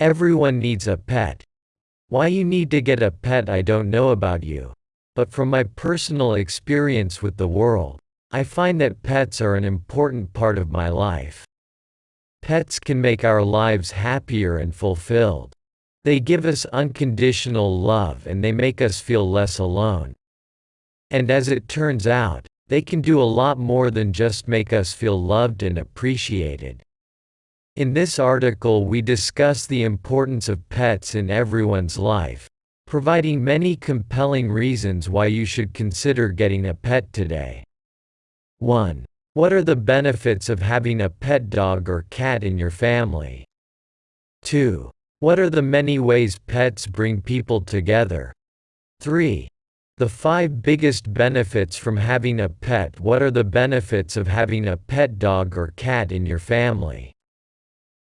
Everyone needs a pet. Why you need to get a pet I don't know about you. But from my personal experience with the world, I find that pets are an important part of my life. Pets can make our lives happier and fulfilled. They give us unconditional love and they make us feel less alone. And as it turns out, they can do a lot more than just make us feel loved and appreciated. In this article we discuss the importance of pets in everyone's life, providing many compelling reasons why you should consider getting a pet today. 1. What are the benefits of having a pet dog or cat in your family? 2. What are the many ways pets bring people together? 3. The five biggest benefits from having a pet What are the benefits of having a pet dog or cat in your family?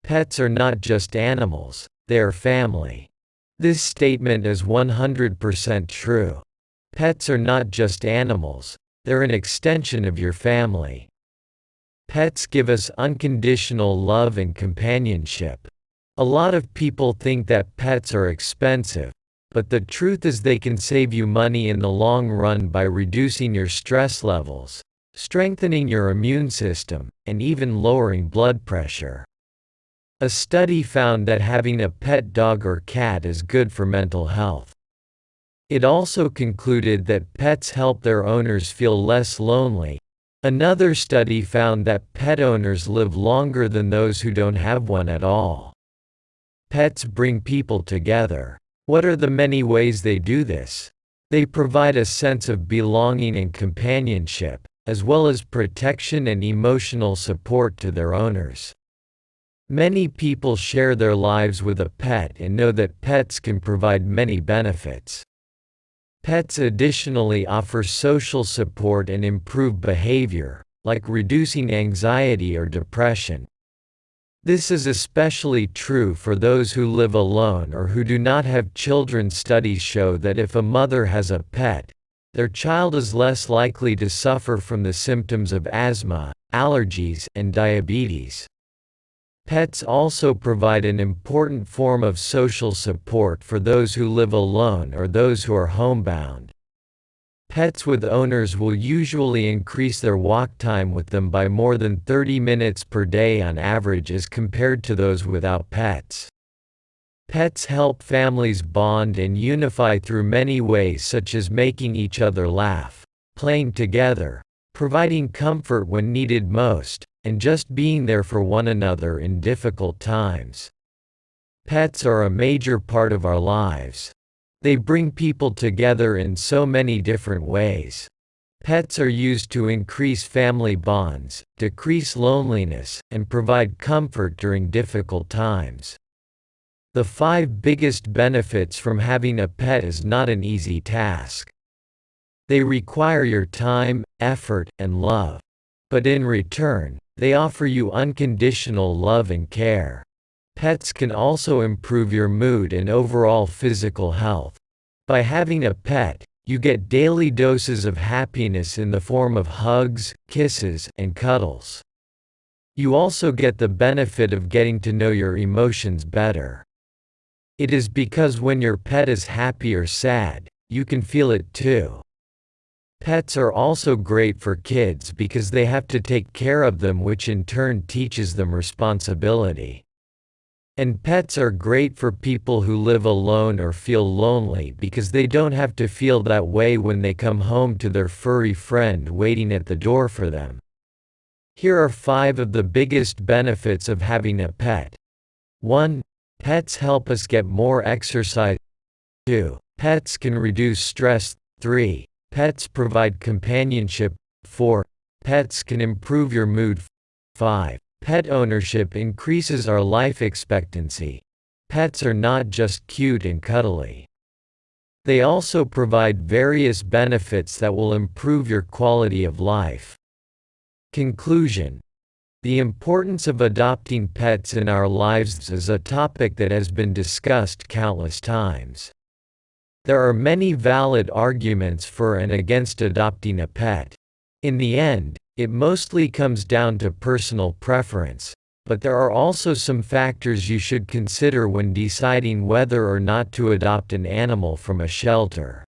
Pets are not just animals, they are family. This statement is 100% true. Pets are not just animals, they're an extension of your family. Pets give us unconditional love and companionship. A lot of people think that pets are expensive, but the truth is they can save you money in the long run by reducing your stress levels, strengthening your immune system, and even lowering blood pressure. A study found that having a pet dog or cat is good for mental health. It also concluded that pets help their owners feel less lonely. Another study found that pet owners live longer than those who don't have one at all. Pets bring people together. What are the many ways they do this? They provide a sense of belonging and companionship, as well as protection and emotional support to their owners. Many people share their lives with a pet and know that pets can provide many benefits. Pets additionally offer social support and improve behavior, like reducing anxiety or depression. This is especially true for those who live alone or who do not have children. Studies show that if a mother has a pet, their child is less likely to suffer from the symptoms of asthma, allergies, and diabetes. Pets also provide an important form of social support for those who live alone or those who are homebound. Pets with owners will usually increase their walk time with them by more than 30 minutes per day on average as compared to those without pets. Pets help families bond and unify through many ways such as making each other laugh, playing together, providing comfort when needed most, and just being there for one another in difficult times. Pets are a major part of our lives. They bring people together in so many different ways. Pets are used to increase family bonds, decrease loneliness, and provide comfort during difficult times. The five biggest benefits from having a pet is not an easy task. They require your time, effort, and love. But in return, they offer you unconditional love and care. Pets can also improve your mood and overall physical health. By having a pet, you get daily doses of happiness in the form of hugs, kisses, and cuddles. You also get the benefit of getting to know your emotions better. It is because when your pet is happy or sad, you can feel it too. Pets are also great for kids because they have to take care of them which in turn teaches them responsibility. And pets are great for people who live alone or feel lonely because they don't have to feel that way when they come home to their furry friend waiting at the door for them. Here are five of the biggest benefits of having a pet. 1. Pets help us get more exercise. 2. Pets can reduce stress. 3. Pets provide companionship. 4. Pets can improve your mood. 5. Pet ownership increases our life expectancy. Pets are not just cute and cuddly. They also provide various benefits that will improve your quality of life. Conclusion The importance of adopting pets in our lives is a topic that has been discussed countless times. There are many valid arguments for and against adopting a pet. In the end, it mostly comes down to personal preference, but there are also some factors you should consider when deciding whether or not to adopt an animal from a shelter.